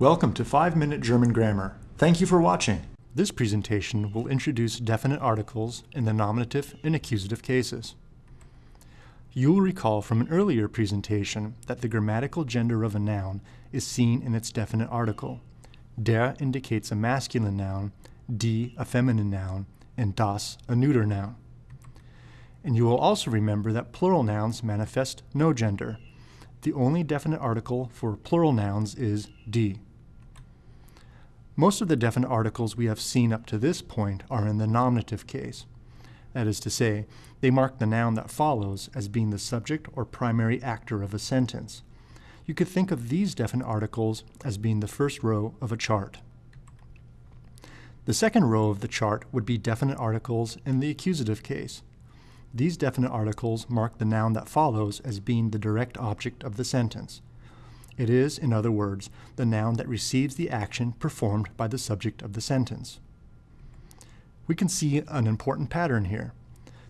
Welcome to 5 Minute German Grammar. Thank you for watching. This presentation will introduce definite articles in the nominative and accusative cases. You'll recall from an earlier presentation that the grammatical gender of a noun is seen in its definite article. Der indicates a masculine noun, die a feminine noun, and das a neuter noun. And you will also remember that plural nouns manifest no gender. The only definite article for plural nouns is die. Most of the definite articles we have seen up to this point are in the nominative case. That is to say, they mark the noun that follows as being the subject or primary actor of a sentence. You could think of these definite articles as being the first row of a chart. The second row of the chart would be definite articles in the accusative case. These definite articles mark the noun that follows as being the direct object of the sentence. It is, in other words, the noun that receives the action performed by the subject of the sentence. We can see an important pattern here.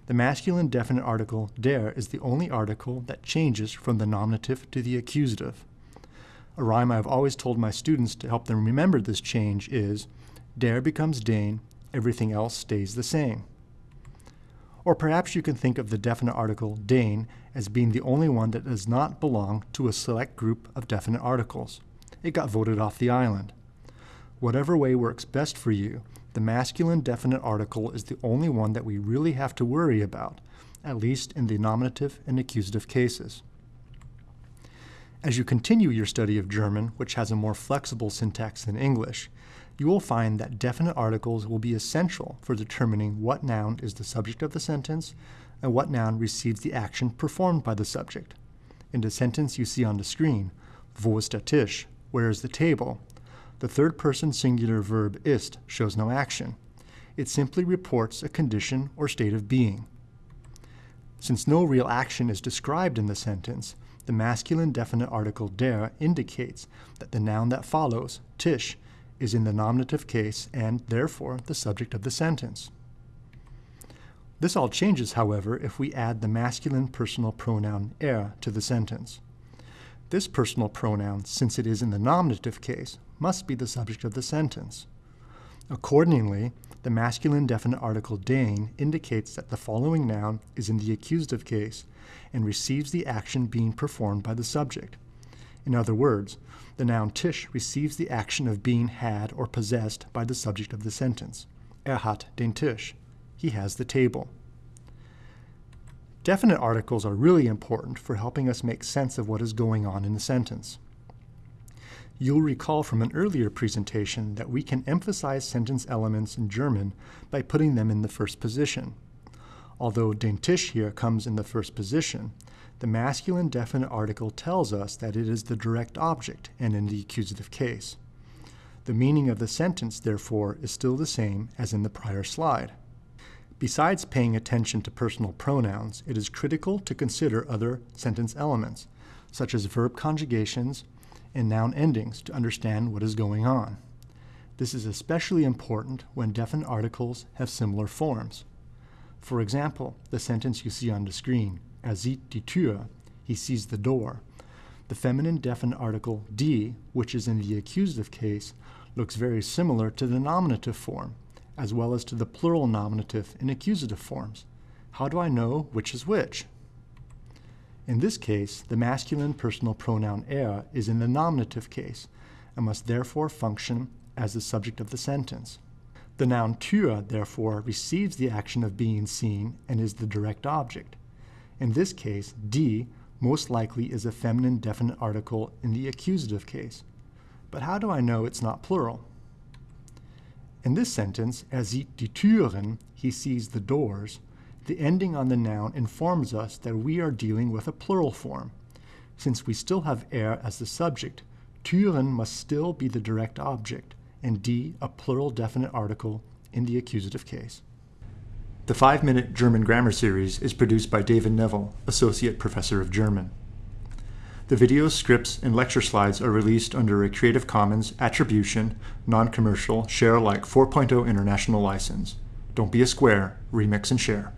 The masculine definite article der is the only article that changes from the nominative to the accusative. A rhyme I've always told my students to help them remember this change is, der becomes den, everything else stays the same. Or perhaps you can think of the definite article den as being the only one that does not belong to a select group of definite articles. It got voted off the island. Whatever way works best for you, the masculine definite article is the only one that we really have to worry about, at least in the nominative and accusative cases. As you continue your study of German, which has a more flexible syntax than English, you will find that definite articles will be essential for determining what noun is the subject of the sentence and what noun receives the action performed by the subject. In the sentence you see on the screen, wo ist der Tisch? Where is the table? The third person singular verb ist shows no action. It simply reports a condition or state of being. Since no real action is described in the sentence, the masculine definite article der indicates that the noun that follows, Tisch, is in the nominative case and, therefore, the subject of the sentence. This all changes, however, if we add the masculine personal pronoun er to the sentence. This personal pronoun, since it is in the nominative case, must be the subject of the sentence. Accordingly, the masculine definite article den indicates that the following noun is in the accusative case and receives the action being performed by the subject. In other words, the noun Tisch receives the action of being had or possessed by the subject of the sentence. Er hat den Tisch. He has the table. Definite articles are really important for helping us make sense of what is going on in the sentence. You'll recall from an earlier presentation that we can emphasize sentence elements in German by putting them in the first position. Although den Tisch here comes in the first position, the masculine definite article tells us that it is the direct object and in the accusative case. The meaning of the sentence, therefore, is still the same as in the prior slide. Besides paying attention to personal pronouns, it is critical to consider other sentence elements, such as verb conjugations and noun endings to understand what is going on. This is especially important when definite articles have similar forms. For example, the sentence you see on the screen, Er sieht die Tür. He sees the door. The feminine definite article die, which is in the accusative case, looks very similar to the nominative form, as well as to the plural nominative in accusative forms. How do I know which is which? In this case, the masculine personal pronoun er is in the nominative case and must therefore function as the subject of the sentence. The noun Tür, therefore, receives the action of being seen and is the direct object. In this case, die most likely is a feminine definite article in the accusative case. But how do I know it's not plural? In this sentence, er sieht die Türen, he sees the doors, the ending on the noun informs us that we are dealing with a plural form. Since we still have er as the subject, Türen must still be the direct object, and die a plural definite article in the accusative case. The 5 Minute German Grammar Series is produced by David Neville, Associate Professor of German. The videos, scripts, and lecture slides are released under a Creative Commons Attribution, Non-Commercial, Share Alike 4.0 International License. Don't be a square, remix and share.